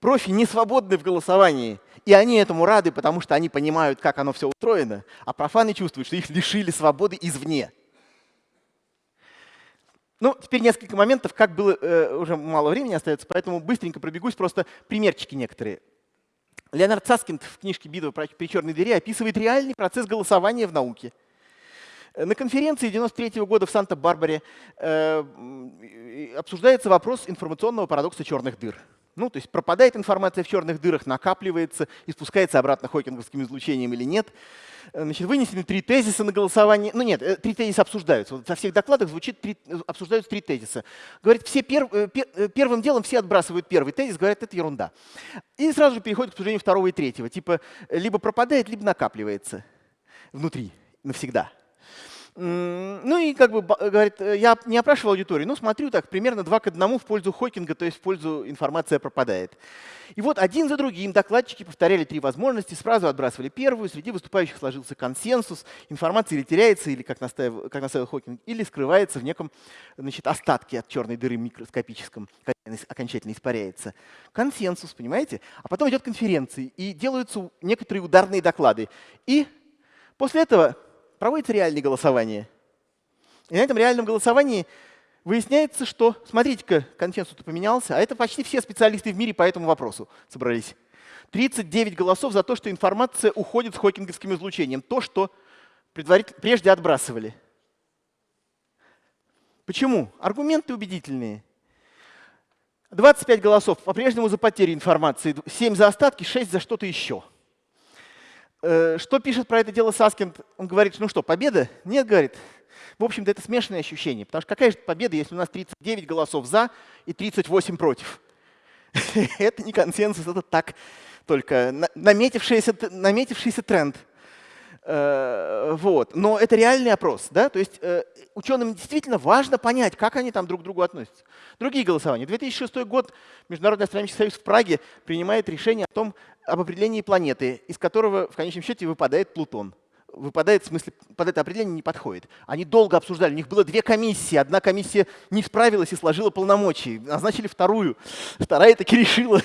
Профи не свободны в голосовании, и они этому рады, потому что они понимают, как оно все устроено, а профаны чувствуют, что их лишили свободы извне. Ну, теперь несколько моментов, как было, э, уже мало времени остается, поэтому быстренько пробегусь, просто примерчики некоторые. Леонард Саскинд в книжке «Битва при черной двери» описывает реальный процесс голосования в науке – на конференции 93 года в Санта-Барбаре э, обсуждается вопрос информационного парадокса черных дыр. Ну, то есть пропадает информация в черных дырах, накапливается и спускается обратно хокинговским излучением или нет. Э, значит, вынесены три тезиса на голосование. Ну нет, э, три тезиса обсуждаются. Вот во всех докладах звучит три, обсуждаются три тезиса. Говорит, все пер, пер, первым делом все отбрасывают первый тезис, говорят, это ерунда. И сразу же переходят к обсуждению второго и третьего. Типа либо пропадает, либо накапливается внутри навсегда. Ну и как бы говорит, э, я не опрашивал аудиторию, но смотрю так, примерно два к одному в пользу Хокинга, то есть в пользу информация пропадает. И вот один за другим докладчики повторяли три возможности, сразу отбрасывали первую, среди выступающих сложился консенсус, информация или теряется, или как настаивал, как настаивал Хокинг, или скрывается в неком значит, остатке от черной дыры микроскопическом, окончательно испаряется. Консенсус, понимаете? А потом идет конференции, и делаются некоторые ударные доклады. И после этого проводится реальное голосование. И на этом реальном голосовании выясняется, что, смотрите-ка, консенсус поменялся, а это почти все специалисты в мире по этому вопросу собрались. 39 голосов за то, что информация уходит с хокинговским излучением. То, что прежде отбрасывали. Почему? Аргументы убедительные. 25 голосов по-прежнему за потерю информации, 7 за остатки, 6 за что-то еще. Э, что пишет про это дело Саскинд? Он говорит, ну что, победа? Нет, говорит. В общем-то, это смешанное ощущение. Потому что какая же победа, если у нас 39 голосов за и 38 против? [laughs] это не консенсус, это так только наметившийся, наметившийся тренд. Э, вот. Но это реальный опрос. Да? То есть э, ученым действительно важно понять, как они там друг к другу относятся. Другие голосования. 2006 год Международный астрономический союз в Праге принимает решение о том, об определении планеты, из которого в конечном счете выпадает Плутон. Выпадает, в смысле, под это определение не подходит. Они долго обсуждали, у них было две комиссии. Одна комиссия не справилась и сложила полномочия. Назначили вторую. Вторая таки решила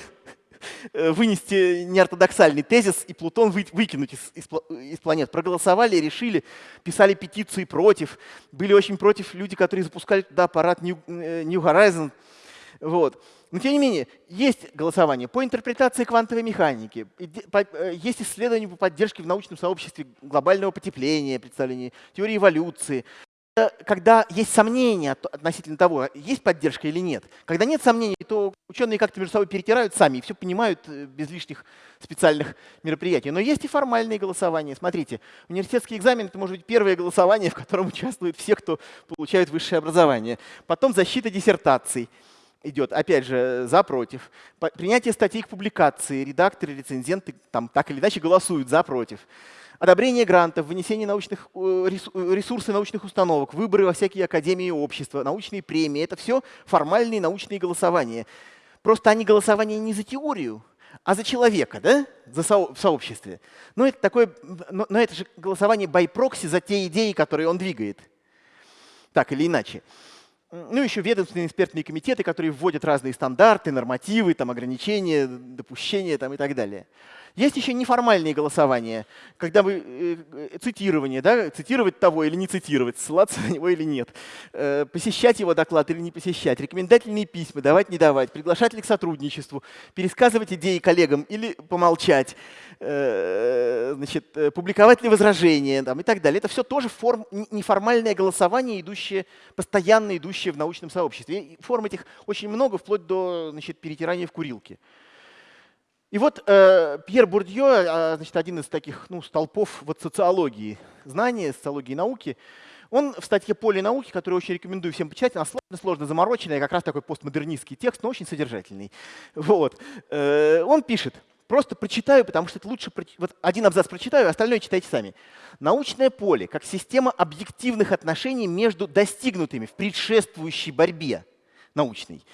вынести неортодоксальный тезис и Плутон вы, выкинуть из, из, из планет. Проголосовали, решили, писали петиции против. Были очень против люди, которые запускали туда аппарат New, э, New Horizon. Вот. Но тем не менее, есть голосование по интерпретации квантовой механики, э, есть исследования по поддержке в научном сообществе глобального потепления, представления теории эволюции. Когда есть сомнения относительно того, есть поддержка или нет. Когда нет сомнений, то ученые как-то между собой перетирают сами и все понимают э, без лишних специальных мероприятий. Но есть и формальные голосования. Смотрите, университетский экзамен — это может быть первое голосование, [laughs] в котором участвуют все, кто получает высшее образование. Потом защита диссертаций идет, опять же, за, против. Принятие статей к публикации, редакторы, рецензенты там так или иначе голосуют за, против. Одобрение грантов, вынесение научных, э, э, ресурсов научных установок, выборы во всякие академии и общества, научные премии — это все формальные научные голосования. Просто они голосования не за теорию, а за человека, да, за со в сообществе. Но это, такое, но, но это же голосование proxy за те идеи, которые он двигает. Так или иначе. Ну, еще ведомственные экспертные комитеты, которые вводят разные стандарты, нормативы, там, ограничения, допущения там, и так далее. Есть еще неформальные голосования, когда вы э, э, цитирование, да, цитировать того или не цитировать, ссылаться на него или нет, э, посещать его доклад или не посещать, рекомендательные письма, давать, не давать, приглашать ли к сотрудничеству, пересказывать идеи коллегам или помолчать, значит, публиковать ли возражения там, и так далее. Это все тоже форм, неформальное голосование, идущее, постоянно идущее в научном сообществе. И форм этих очень много, вплоть до значит, перетирания в курилке. И вот э, Пьер Бурдье, э, значит, один из таких ну, столпов вот социологии знания, социологии науки, он в статье «Поле науки», которую очень рекомендую всем почитать, она сложно, сложно замороченная, как раз такой постмодернистский текст, но очень содержательный. [laughs] Вот. Э, он пишет, просто прочитаю, потому что это лучше, вот один абзац прочитаю, остальное читайте сами. Научное поле как система объективных отношений между достигнутыми в предшествующей борьбе научной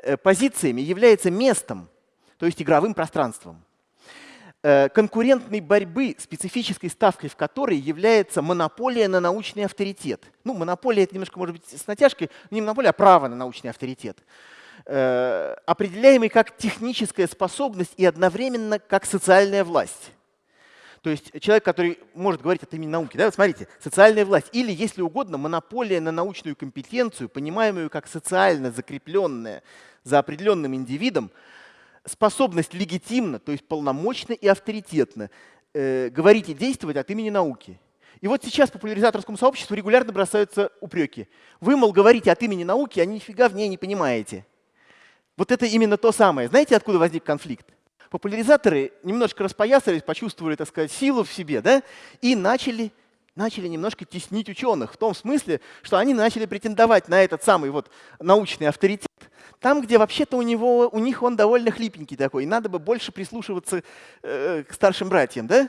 э, позициями является местом, то есть игровым пространством. Э, конкурентной борьбы, специфической ставкой в которой является монополия на научный авторитет. Ну, монополия — это немножко, может быть, с натяжкой, не монополия, а право на научный авторитет. Э, определяемый как техническая способность и одновременно как социальная власть. То есть человек, который может говорить от имени науки. Да? Вот смотрите, социальная власть. Или, если угодно, монополия на научную компетенцию, понимаемую как социально закрепленная за определенным индивидом, способность легитимно, то есть полномочно и авторитетно э, говорить и действовать от имени науки. И вот сейчас популяризаторскому сообществу регулярно бросаются упреки. Вы, мол, говорите от имени науки, а нифига в ней не понимаете. Вот это именно то самое. Знаете, откуда возник конфликт? Популяризаторы немножко распоясались, почувствовали, так сказать, силу в себе, да, и начали, начали немножко теснить ученых в том смысле, что они начали претендовать на этот самый вот научный авторитет, там, где вообще-то у, у них он довольно хлипенький такой, надо бы больше прислушиваться э, к старшим братьям, да?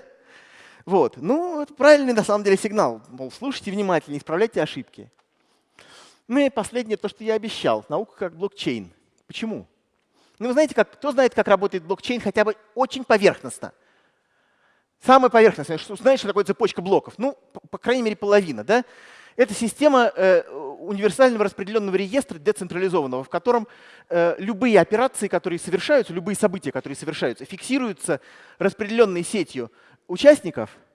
Вот. Ну, это правильный на самом деле сигнал. Мол, слушайте внимательно, исправляйте ошибки. Ну и последнее, то, что я обещал. Наука как блокчейн. Почему? Ну, вы знаете, как, кто знает, как работает блокчейн хотя бы очень поверхностно? Самое поверхностное, что, знаешь, что такое цепочка блоков? Ну, по, по крайней мере, половина. Да? Это система э, универсального распределенного реестра децентрализованного, в котором э, любые операции, которые совершаются, любые события, которые совершаются, фиксируются распределенной сетью участников –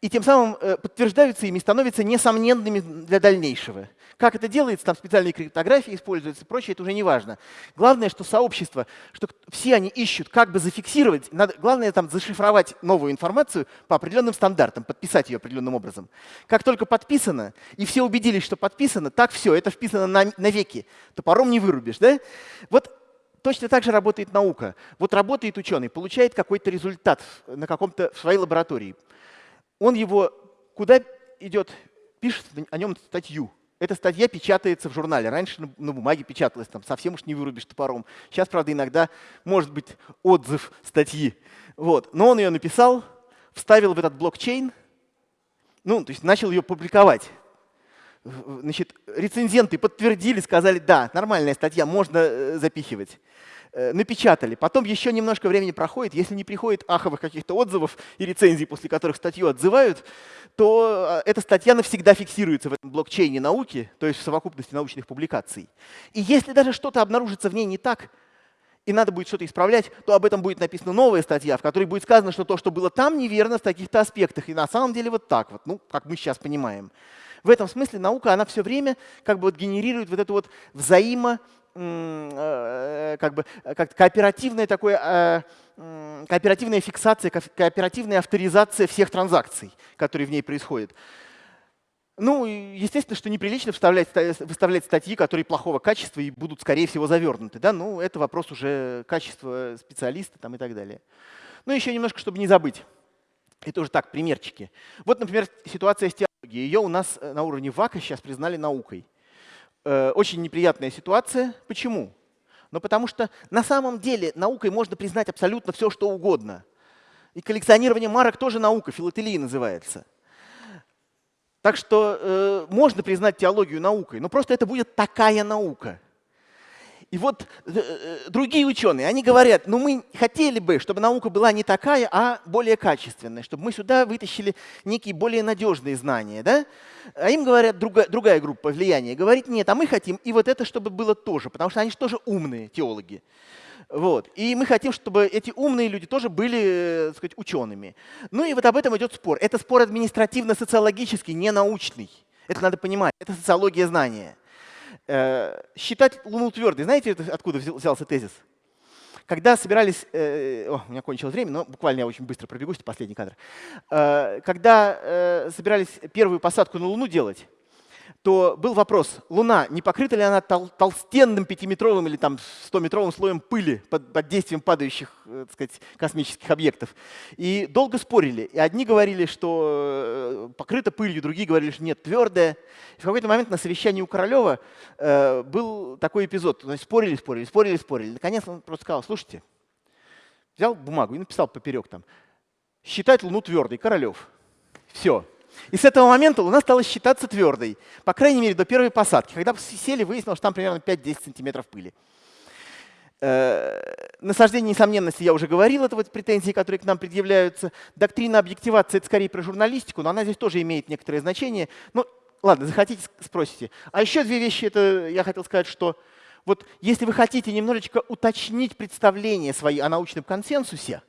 и тем самым э, подтверждаются ими, становятся несомненными для дальнейшего. Как это делается, там специальные криптографии используются и прочее, это уже не важно. Главное, что сообщество, что все они ищут, как бы зафиксировать, надо, главное там зашифровать новую информацию по определенным стандартам, подписать ее определенным образом. Как только подписано, и все убедились, что подписано, так все, это вписано на, навеки, топором не вырубишь. Да? Вот Точно так же работает наука. Вот работает ученый, получает какой-то результат на каком-то своей лаборатории он его куда идет, пишет о нем статью. Эта статья печатается в журнале. Раньше на, бумаге печаталась, там совсем уж не вырубишь топором. Сейчас, правда, иногда может быть отзыв статьи. Вот. Но он ее написал, вставил в этот блокчейн, ну, то есть начал ее публиковать. Значит, рецензенты подтвердили, сказали, да, нормальная статья, можно э, запихивать. Э, напечатали. Потом еще немножко времени проходит. Если не приходит аховых каких-то отзывов и рецензий, после которых статью отзывают, то э, эта статья навсегда фиксируется в этом блокчейне науки, то есть в совокупности научных публикаций. И если даже что-то обнаружится в ней не так, и надо будет что-то исправлять, то об этом будет написана новая статья, в которой будет сказано, что то, что было там, неверно в таких-то аспектах. И на самом деле вот так вот, ну, как мы сейчас понимаем. В этом смысле наука, она все время как бы вот генерирует вот эту вот взаимо как бы как кооперативное такое кооперативная фиксация, кооперативная авторизация всех транзакций, которые в ней происходят. Ну, естественно, что неприлично выставлять статьи, которые плохого качества и будут, скорее всего, завернуты. Да? Ну, это вопрос уже качества специалиста там, и так далее. Ну, еще немножко, чтобы не забыть. Это уже так, примерчики. Вот, например, ситуация с теологией. Ее у нас э, на уровне ВАКа сейчас признали наукой. Э, очень неприятная ситуация. Почему? Ну, потому что на самом деле наукой можно признать абсолютно все, что угодно. И коллекционирование марок тоже наука, филателия называется. Так что э, можно признать теологию наукой, но просто это будет такая наука. И вот э, э, другие ученые, они говорят, ну мы хотели бы, чтобы наука была не такая, а более качественная, чтобы мы сюда вытащили некие более надежные знания. Да? А им говорят, другая, другая группа влияния, говорит, нет, а мы хотим и вот это, чтобы было тоже, потому что они же тоже умные теологи. Вот. И мы хотим, чтобы эти умные люди тоже были э, так сказать, учеными. Ну и вот об этом идет спор. Это спор административно-социологический, не научный. Это надо понимать. Это социология знания. Э, считать Луну твердой. Знаете, откуда взялся тезис? Когда собирались, э, о, у меня кончилось время, но буквально я очень быстро пробегусь, последний кадр. Э, когда э, собирались первую посадку на Луну делать, то был вопрос, Луна, не покрыта ли она тол толстенным пятиметровым или там 100-метровым слоем пыли под, под действием падающих э, так сказать, космических объектов? И долго спорили. И одни говорили, что э, покрыта пылью, другие говорили, что нет, твердая. И в какой-то момент на совещании у Королева э, был такой эпизод. Есть спорили, спорили, спорили, спорили. Наконец он просто сказал, слушайте, взял бумагу и написал поперек там, считать Луну твердой, Королев. Все. И с этого момента Луна стала считаться твердой, по крайней мере, до первой посадки. Когда сели, выяснилось, что там примерно 5-10 сантиметров пыли. Э, насаждение несомненности я уже говорил, это вот претензии, которые к нам предъявляются. Доктрина объективации — это скорее про журналистику, но она здесь тоже имеет некоторое значение. Ну, ладно, захотите, спросите. А еще две вещи, это я хотел сказать, что вот если вы хотите немножечко уточнить представление свои о научном консенсусе,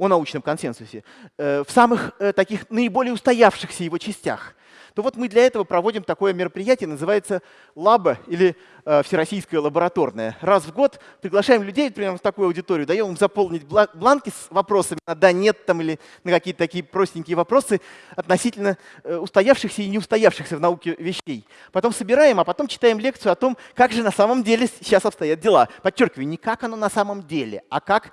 о научном консенсусе, э, в самых э, таких наиболее устоявшихся его частях, то вот мы для этого проводим такое мероприятие, называется лаба или э, всероссийская лабораторная. Раз в год приглашаем людей примерно в такую аудиторию, даем им заполнить бланки с вопросами на да, нет там или на какие-то такие простенькие вопросы относительно устоявшихся и не устоявшихся в науке вещей. Потом собираем, а потом читаем лекцию о том, как же на самом деле сейчас обстоят дела. Подчеркиваю, не как оно на самом деле, а как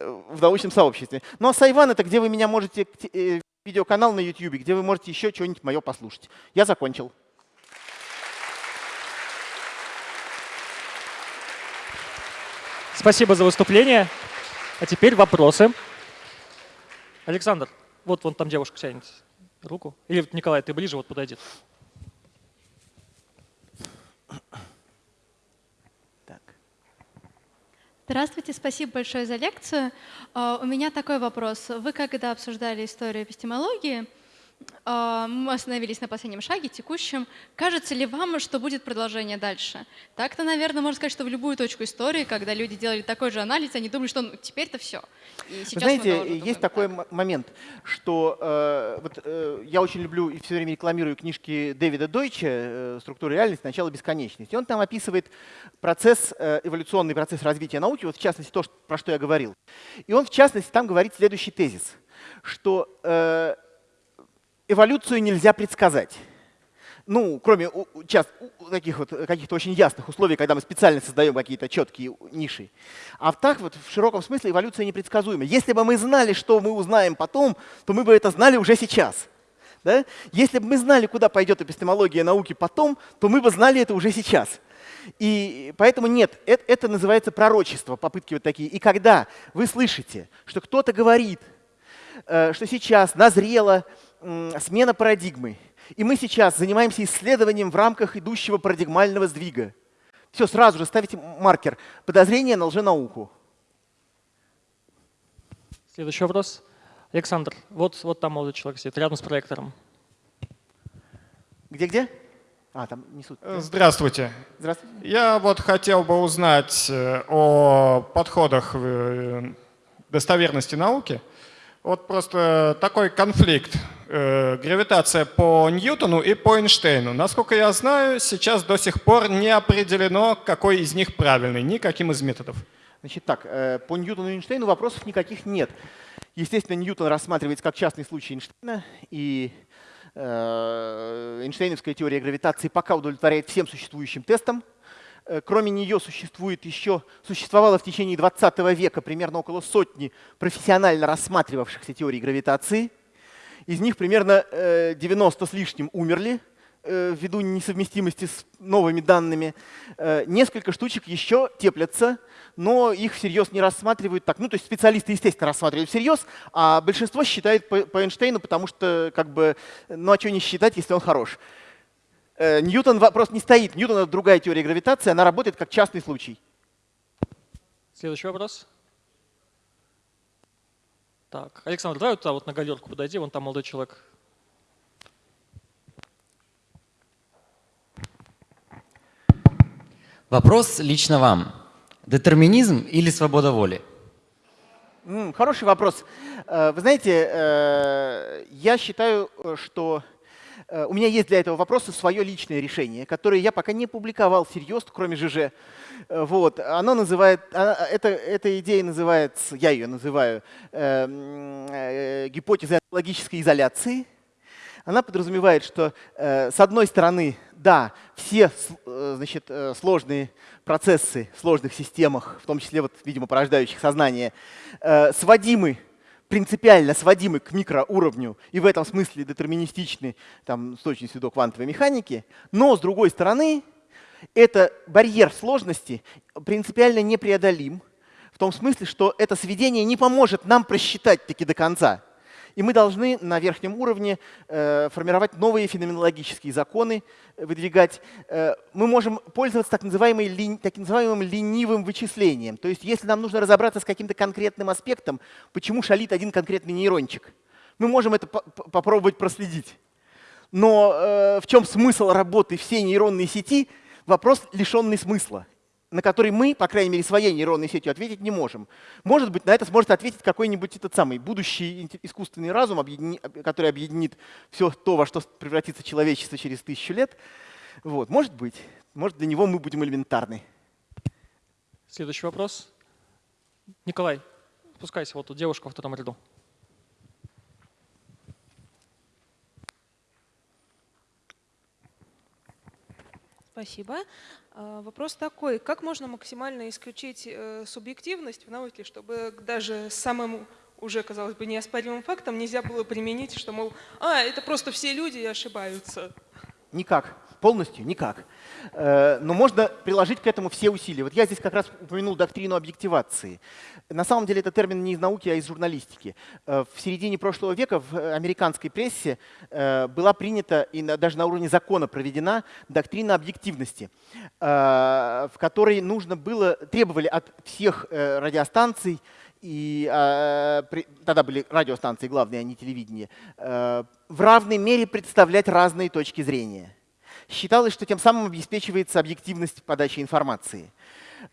в научном сообществе. Ну а Сайван — это где вы меня можете, э, видеоканал на YouTube, где вы можете еще что-нибудь мое послушать. Я закончил. Спасибо за выступление. А теперь вопросы. Александр, вот вон там девушка тянет руку. Или Николай, ты ближе, вот подойди. Здравствуйте, спасибо большое за лекцию. А, у меня такой вопрос. Вы когда обсуждали историю эпистемологии, мы остановились на последнем шаге, текущем. Кажется ли вам, что будет продолжение дальше? Так-то, наверное, можно сказать, что в любую точку истории, когда люди делали такой же анализ, они думали, что ну, теперь-то все. И сейчас Знаете, есть думаем, такой так. момент, что э, вот, э, я очень люблю и все время рекламирую книжки Дэвида Дойча э, «Структура реальности. Начало бесконечности». Он там описывает процесс, э, эволюционный процесс развития науки, вот в частности то, что, про что я говорил. И он в частности там говорит следующий тезис, что э, эволюцию нельзя предсказать. Ну, кроме часто, таких вот каких-то очень ясных условий, когда мы специально создаем какие-то четкие ниши. А так вот в широком смысле эволюция непредсказуема. Если бы мы знали, что мы узнаем потом, то мы бы это знали уже сейчас. Да? Если бы мы знали, куда пойдет эпистемология науки потом, то мы бы знали это уже сейчас. И поэтому нет, это, это называется пророчество, попытки вот такие. И когда вы слышите, что кто-то говорит, э, что сейчас назрело смена парадигмы. И мы сейчас занимаемся исследованием в рамках идущего парадигмального сдвига. Все, сразу же ставите маркер. Подозрение на лженауку. Следующий вопрос. Александр, вот, вот там молодой человек сидит, рядом с проектором. Где-где? А, там несут. Здравствуйте. Здравствуйте. Я вот хотел бы узнать э, о подходах э, достоверности науки. Вот просто такой конфликт э, гравитация по Ньютону и по Эйнштейну. Насколько я знаю, сейчас до сих пор не определено, какой из них правильный, никаким из методов. Значит так, э, по Ньютону и Эйнштейну вопросов никаких нет. Естественно, Ньютон рассматривается как частный случай Эйнштейна, и э, Эйнштейновская теория гравитации пока удовлетворяет всем существующим тестам. Э, кроме нее существует еще, существовало в течение 20 века примерно около сотни профессионально рассматривавшихся теорий гравитации. Из них примерно 90 с лишним умерли, ввиду несовместимости с новыми данными. Несколько штучек еще теплятся, но их всерьез не рассматривают так. Ну, то есть специалисты, естественно, рассматривают всерьез, а большинство считает по, Эйнштейну, потому что, как бы, ну, а что не считать, если он хорош? Э, Ньютон вопрос не стоит. Ньютон — это другая теория гравитации, она работает как частный случай. Следующий вопрос. Так, Александр, давай вот туда вот на галерку подойди, вон там молодой человек. Вопрос лично вам. Детерминизм или свобода воли? Хороший вопрос. Э, вы знаете, э, я считаю, что э, у меня есть для этого вопроса свое личное решение, которое я пока не публиковал всерьез, кроме ЖЖ. Вот. Оно называет, а, это, эта идея называется, я ее называю, гипотезой логической изоляции – она подразумевает, что э, с одной стороны, да, все э, значит, э, сложные процессы в сложных системах, в том числе, вот, видимо, порождающих сознание, э, сводимы принципиально сводимы к микроуровню и в этом смысле детерминистичны там, с точностью до квантовой механики, но с другой стороны, это барьер сложности принципиально непреодолим, в том смысле, что это сведение не поможет нам просчитать таки до конца. И мы должны на верхнем уровне э, формировать новые феноменологические законы, э, выдвигать. Э, мы можем пользоваться так, называемым, так называемым ленивым вычислением. То есть если нам нужно разобраться с каким-то конкретным аспектом, почему шалит один конкретный нейрончик, мы можем это по попробовать проследить. Но э, в чем смысл работы всей нейронной сети? Вопрос лишенный смысла на который мы, по крайней мере, своей нейронной сетью ответить не можем. Может быть, на это сможет ответить какой-нибудь этот самый будущий искусственный разум, который объединит все то, во что превратится человечество через тысячу лет. Вот. Может быть. Может, для него мы будем элементарны. Следующий вопрос. Николай, спускайся, вот тут девушка в втором ряду. Спасибо. А, вопрос такой, как можно максимально исключить э, субъективность в науке, чтобы даже самым уже, казалось бы, неоспоримым фактом нельзя было применить, что, мол, а, это просто все люди ошибаются? Никак полностью никак. Э, но можно приложить к этому все усилия. Вот я здесь как раз упомянул доктрину объективации. На самом деле это термин не из науки, а из журналистики. Э, в середине прошлого века в американской прессе э, была принята и даже на уровне закона проведена доктрина объективности, в которой нужно было, требовали от всех радиостанций и тогда были радиостанции главные, а не телевидение, в равной мере представлять разные точки зрения. Считалось, что тем самым обеспечивается объективность подачи информации.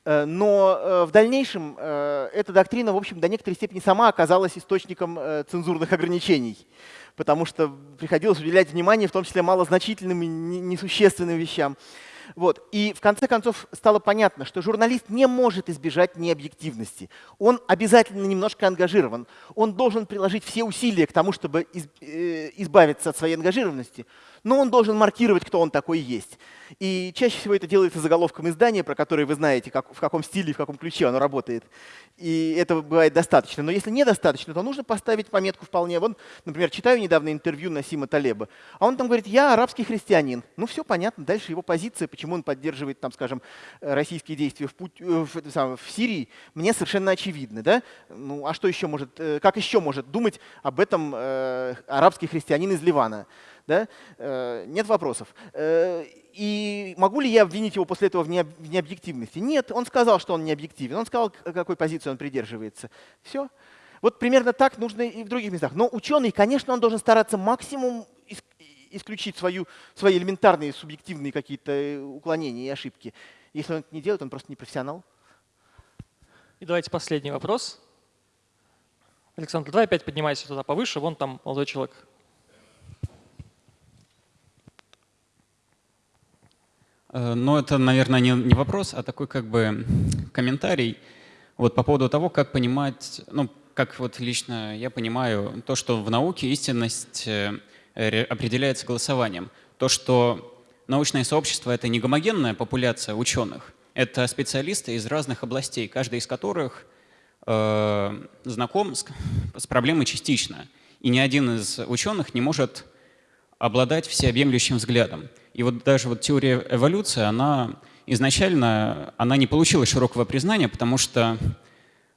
Э, но э, в дальнейшем э, эта доктрина, в общем, до некоторой степени сама оказалась источником цензурных ограничений, потому что приходилось уделять внимание в том числе малозначительным и несущественным вещам. Вот. И в конце концов стало понятно, что журналист не может избежать необъективности. Он обязательно немножко ангажирован. Он должен приложить все усилия к тому, чтобы избавиться от своей ангажированности, но он должен маркировать, кто он такой есть. И чаще всего это делается заголовком издания, про которое вы знаете, как, в каком стиле, в каком ключе оно работает. И этого бывает достаточно. Но если недостаточно, то нужно поставить пометку вполне. Вон, например, читаю недавно интервью Насима Талеба, а он там говорит, я арабский христианин. Ну все понятно, дальше его позиция, почему он поддерживает, там, скажем, российские действия в, путь, в, в, в Сирии, мне совершенно очевидно. Да? Ну а что еще может, э, как еще может думать об этом э, арабский христианин из Ливана? Да? Э, нет вопросов. Э, и могу ли я обвинить его после этого в необъективности? Нет, он сказал, что он не объективен. Он сказал, какой позиции он придерживается. Все. Вот примерно так нужно и в других местах. Но ученый, конечно, он должен стараться максимум исключить свою, свои элементарные субъективные какие-то э, уклонения и ошибки. Если он это не делает, он просто не профессионал. И давайте последний вопрос. Александр, давай опять поднимайся туда повыше, вон там молодой человек Э, Ну, это, наверное, не, не вопрос, а такой как бы комментарий вот по поводу того, как понимать, ну, как вот лично я понимаю то, что в науке истинность э, ре- определяется голосованием. То, что научное сообщество — это не гомогенная популяция ученых, это специалисты из разных областей, каждый из которых э, знаком с, с проблемой частично. И ни один из ученых не может обладать всеобъемлющим взглядом. И вот даже вот теория эволюции, она изначально она не получила широкого признания, потому что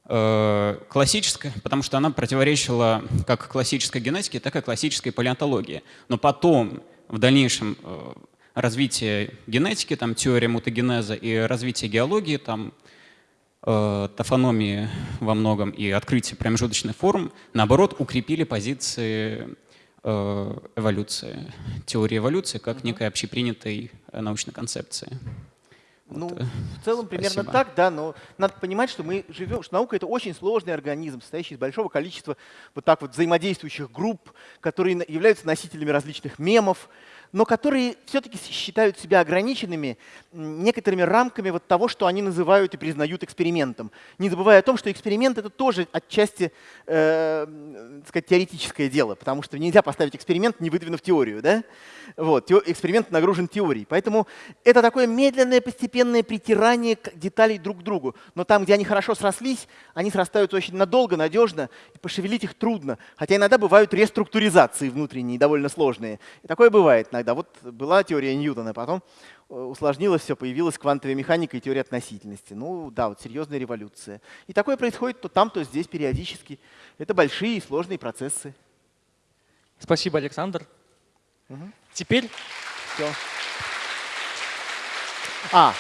э, классическая, потому что она противоречила как классической генетике, так и классической палеонтологии. Но потом, в дальнейшем э, развитии генетики, там теория мутагенеза и развитие геологии, там э, тафономии во многом и открытие промежуточных форм, наоборот, укрепили позиции эволюции, теории эволюции как некой общепринятой э, научной концепции. Ну, Вот, э, в целом [laughs] примерно спасибо. так, да, но надо понимать, что мы живем, что наука — это очень сложный организм, состоящий из большого количества вот так вот взаимодействующих групп, которые являются носителями различных мемов, но которые все-таки считают себя ограниченными некоторыми рамками вот того, что они называют и признают экспериментом. Не забывая о том, что эксперимент — это тоже отчасти э, так сказать, теоретическое дело, потому что нельзя поставить эксперимент, не выдвинув теорию. Да? Вот, эксперимент нагружен теорией. Поэтому это такое медленное, постепенное притирание деталей друг к другу. Но там, где они хорошо срослись, они срастаются очень надолго, надежно, и пошевелить их трудно. Хотя иногда бывают реструктуризации внутренние, довольно сложные. И такое бывает иногда. Вот была теория Ньютона, потом э, усложнилось все, появилась квантовая механика и теория относительности. Ну да, вот серьезная революция. И такое происходит то там, то здесь периодически. Это большие и сложные процессы. Спасибо, Александр. Теперь Всё. А,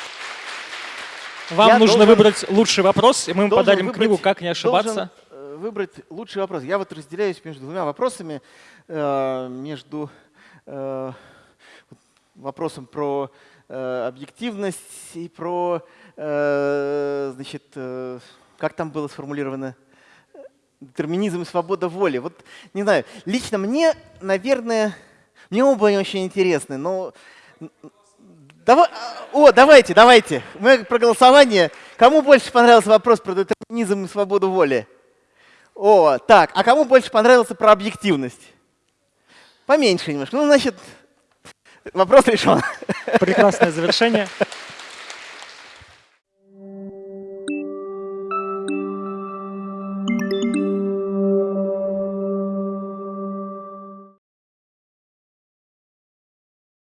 вам Я нужно должен- выбрать лучший вопрос, и мы вам подарим выбрать- книгу «Как не ошибаться». э, выбрать лучший вопрос. Я вот разделяюсь между двумя вопросами. э, Между э, вот вопросом про э, объективность и про, э, значит, как там было сформулировано? Детерминизм и свобода воли. Вот, не знаю, лично мне, наверное, мне оба они очень интересны, но Давай, о, давайте, давайте. Мы про голосование. Кому больше понравился вопрос про детерминизм и свободу воли? О, так. А кому больше понравился про объективность? Поменьше немножко. Ну, значит, вопрос решен. Прекрасное завершение.